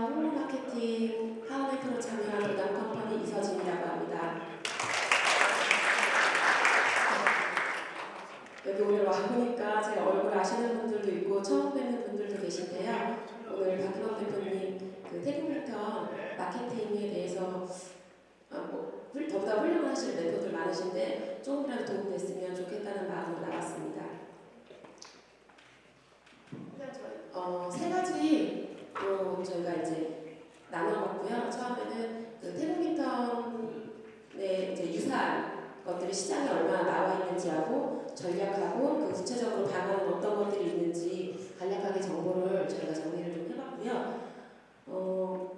홍보 마케팅 하원의 프로 참여한 도담 컴퍼니 이서진이라고 합니다. 여기 오늘 와보니까 제 얼굴 아시는 분들도 있고 처음 뵙는 분들도 계신데요. 오늘 박기범 대표님 그 태국부터 마케팅에 대해서 아, 뭐 훌- 더보다 훌륭하실 멘토들 많으신데 조금이라도 도움됐으면 좋겠다는 마음으로 나왔습니다. 일단 저희 어, 세 가지로 저희가 이제 나눠봤고요. 처음에는 그 태국인턴의 이제 유사한 것들이 시장에 얼마나 있는지하고 전략하고 그 구체적으로 방안은 어떤 것들이 있는지 간략하게 정보를 저희가 정리를 좀 해봤고요. 어,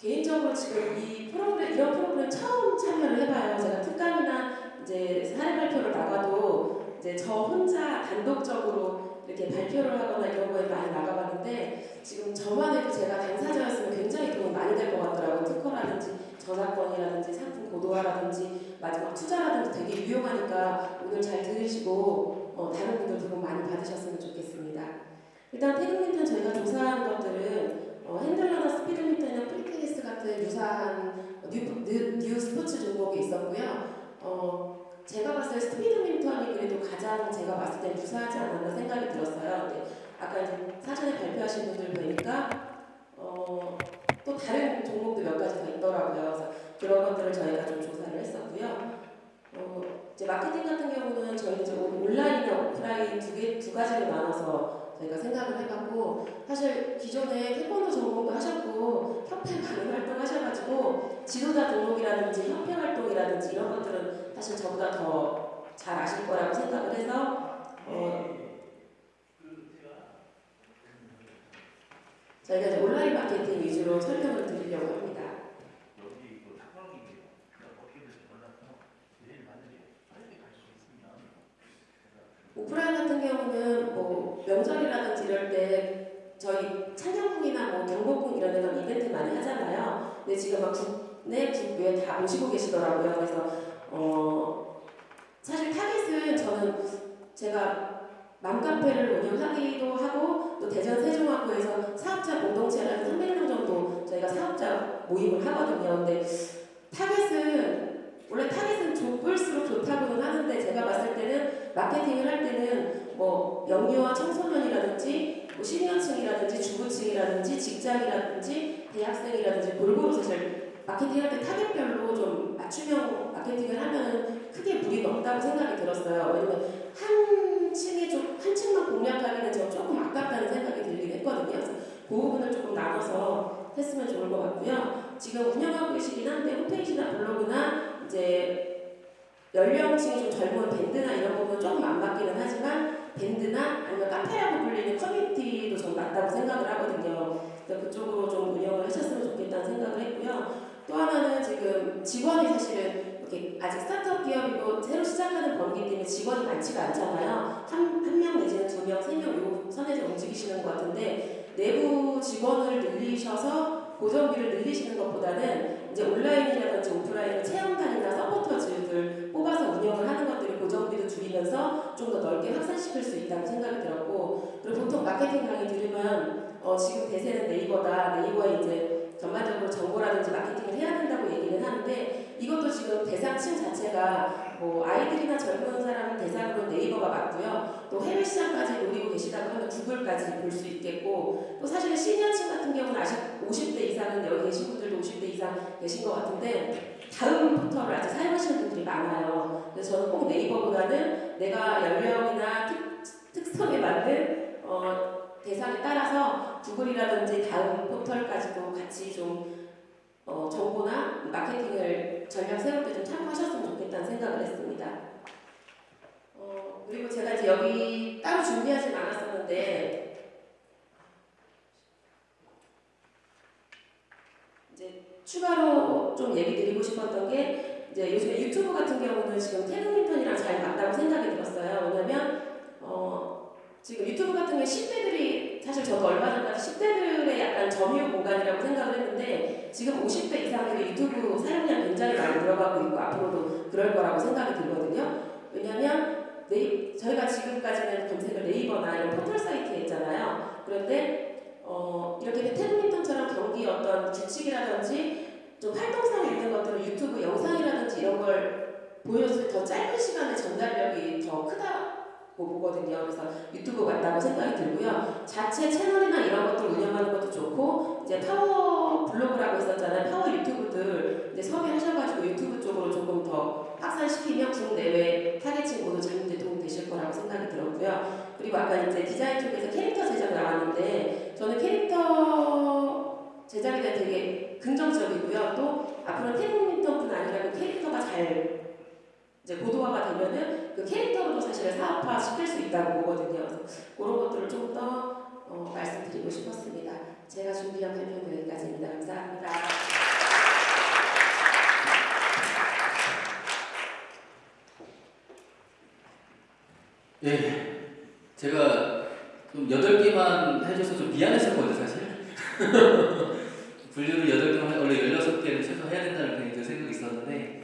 개인적으로 지금 이 프로그램 이런 프로그램 처음 참여를 해봐요. 제가 특강이나 이제 사례 발표를 나가도 이제 저 혼자 단독적으로 이렇게 발표를 하거나 이런 거에 많이 나가봤는데 지금 저만 해도 제가 당사자였으면 굉장히 도움이 많이 될 것 같더라고요. 특허라든지 저작권이라든지 상품 고도화라든지 마지막 투자라든지 되게 유용하니까 오늘 잘 들으시고 어, 다른 분들 도움 많이 받으셨으면 좋겠습니다. 일단 태극민턴 저희가 조사한 것들은 어, 핸들러나 스피드민턴이나 프리테니스 같은 유사한 new, new, new 스포츠 종목이 있었고요. 어, 제가 봤을 때 스피드민턴이 그래도 가장 제가 봤을 때 유사하지 않았나 생각이 들었어요. 근데 아까 이제 사전에 발표하신 분들 보니까 어, 또 다른 종목도 몇 가지 더 있더라고요. 그래서 그런 것들을 저희가 좀 조사를 했었고요. 어, 이제 마케팅 같은 경우는 저희 이제 온라인이나 오프라인 두 개 두 가지로 나눠서 저희가 생각을 해봤고 사실 기존에 태권도 전공도 하셨고 협회 많은 활동 하셔가지고 지도자 등록이라든지 협회 활동이라든지 이런 것들은 사실 저보다 더 잘 아실 거라고 생각을 해서 어, 저희가 이제 온라인 마케팅 위주로 설명을 드리려고 합니다. 그 있으면. 오프라인 같은 경우는 뭐 때 저희 창녕궁이나 뭐 경복궁 이런 데서 이벤트 많이 하잖아요. 근데 지금 막 국내 국외 다 모시고 계시더라고요. 그래서 어 사실 타깃은 저는 제가 맘카페를 운영하기도 하고 또 대전 세종학교에서 사업자 공동체를 한 300명 정도 저희가 사업자 모임을 하거든요. 근데 타겟은 원래 타겟은 좁을수록 좋다고는 하는데 제가 봤을 때는 마케팅을 할 때는 뭐 영유아 청소년이라든지 뭐 시니어층이라든지 주부층이라든지 직장이라든지 대학생이라든지 골고루 사실 마케팅할 때 타겟별로 좀 맞춤형 마케팅을 하면 크게 무리가 없다고 생각이 들었어요. 왜냐면 한 층에 좀 한 층만 공략하기는 저 조금 아깝다는 생각이 들긴 했거든요. 그 부분을 조금 나눠서 했으면 좋을 것 같고요. 지금 운영하고 계시긴 한데 홈페이지나 블로그나 이제 연령층이 좀 젊은 밴드나 이런 부분은 조금 안 맞기는 하지만 밴드나 아니면 카페라고 불리는 커뮤니티도 좀 맞다고 생각을 그래서 그쪽으로 좀 운영을 하셨으면 좋겠다는 생각을 했고요. 또 하나는 지금 직원이 사실은 이렇게 아직 스타트업 기업이고 새로 시작하는 범기 때문에 직원이 많지가 않잖아요. 한, 한명 내지는 두 명, 세명요 선에서 움직이시는 것 같은데 내부 직원을 늘리셔서 고정비를 늘리시는 것보다는 이제 온라인이라든지 오프라인 체험단이나 서포터즈들 뽑아서 운영을 하는 것들이 고정비도 줄이면서 좀 더 넓게 확산시킬 수 있다고 생각이 들었고 그리고 보통 마케팅 강의 들으면 어, 지금 대세는 네이버에 이제 전반적으로 정보라든지 마케팅을 해야 된다고 얘기는 하는데 이것도 지금 대상층 자체가 뭐 아이들이나 젊은 사람 대상으로 네이버가 맞고요. 또 해외 시장까지 노리고 계시다고 하면 구글까지 볼 수 있겠고 또 사실은 시니어층 같은 경우는 아직 50대 이상은 여기 계신 분들도 50대 이상 계신 것 같은데 다음 포털을 아직 사용하시는 분들이 많아요. 그래서 저는 꼭 네이버보다는 내가 연령이나 특, 특성에 맞는 어, 대상에 따라서 구글이라든지 다음 포털까지도 같이 좀 어, 정보나 마케팅을 전략 세울 때 좀 참고하셨으면 좋겠다는 생각을 했습니다. 어, 그리고 제가 이제 여기 따로 준비하진 않았었는데 이제 추가로 좀 얘기 드리고 싶었던 게 이제 요즘에 유튜브 같은 경우는 지금 태국 인턴이랑 잘 맞다고 생각이 들었어요. 왜냐면 어, 지금 유튜브 같은 게 10대들이 사실 저도 얼마 전까지 10대들의 약간 점유 공간이라고 생각을 했는데 지금 50대 이상들이 유튜브 사용량 굉장히 많이 들어가고 있고 앞으로도 그럴 거라고 생각이 들거든요. 왜냐면 네이, 저희가 지금까지는 검색을 네이버나 이런 포털 사이트에 했잖아요. 그런데 어, 이렇게 태국인턴처럼 경기 좀 활동성 있는 것들은 유튜브 영상이라든지 이런 걸 보여줄 더 짧은 시간에 전달력이 더 크다고 보거든요. 그래서 유튜브 맞다고 생각이 들고요. 자체 채널이나 이런 것들 운영하는 것도 좋고 이제 파워 블로그라고 했었잖아요. 파워 유튜브들 이제 섭외하셔가지고 유튜브 쪽으로 조금 더 확산시키면 국내외 타겟층 모두 잡는 데 도움 되실 거라고 생각이 들었고요. 그리고 아까 이제 디자인 쪽에서 캐릭터 제작 나왔는데 저는 캐릭터 제작에 대해 되게 긍정적이고요. 또 앞으로 태국 민턴뿐 아니라 그 캐릭터가 잘 이제 고도화가 되면은 그 캐릭터로도 사실 사업화 시킬 수 있다고 보거든요. 그런 것들을 좀더 어, 말씀드리고 싶었습니다. 제가 준비한 발표는 여기까지입니다. 감사합니다. 예, 제가 좀 여덟 개만 해줘서 좀 미안했었거든요, 사실. 분류를 여덟 개만 해- 원래 열여섯 개를 최소 해야 된다는 생각이 있었는데